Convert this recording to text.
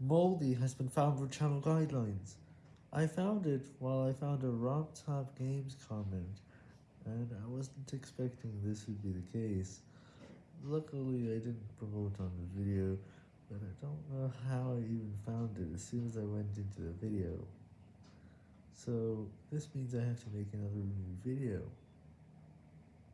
Moldy has been found for channel guidelines. I found it while I found a RomTop Games comment, and I wasn't expecting this would be the case. Luckily I didn't promote on the video, but I don't know how I even found it as soon as I went into the video. So, this means I have to make another new video.